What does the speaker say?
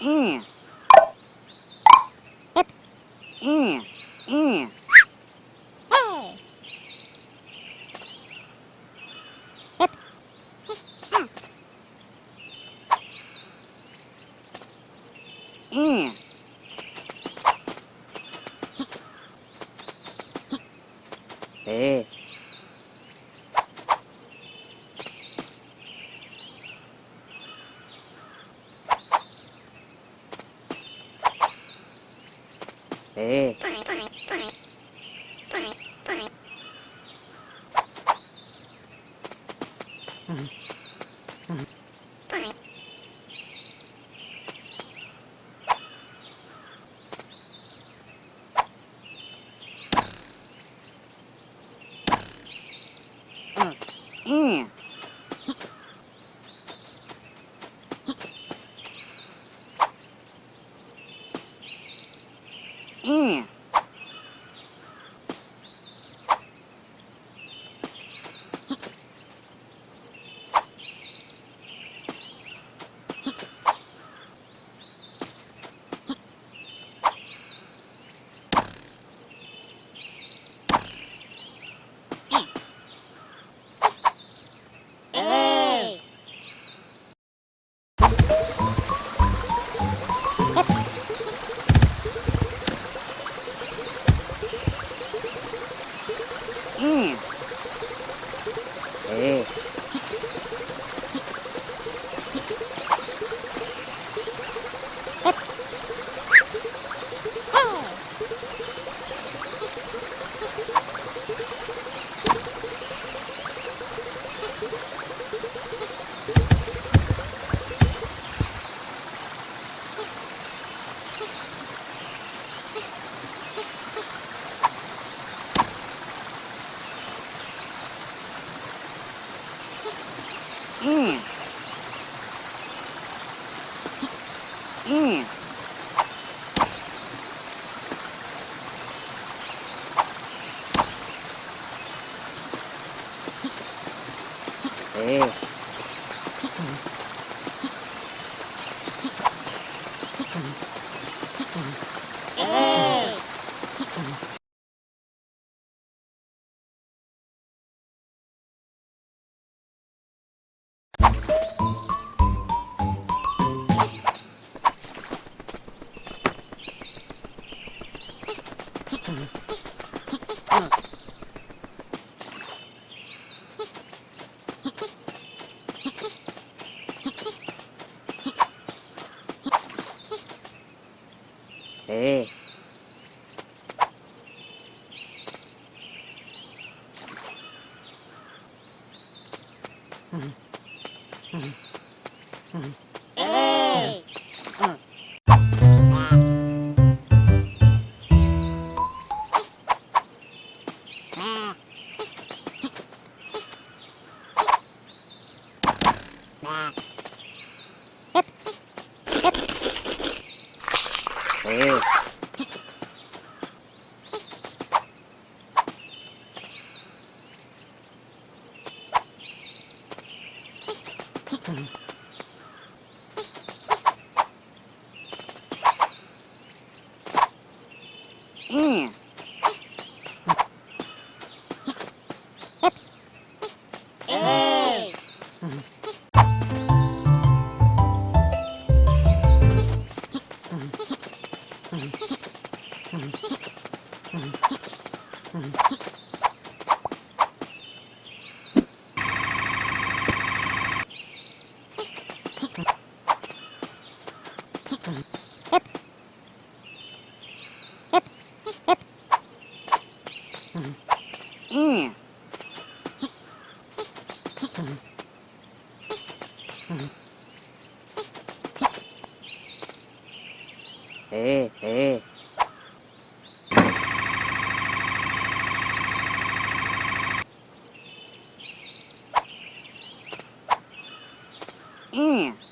Hum. Hum. Hum. Hum. ええうん。Yeah. 嗯。哎。嗯。ええうんうんうん Mm. Hey. Mm. 에이, 에이. 응.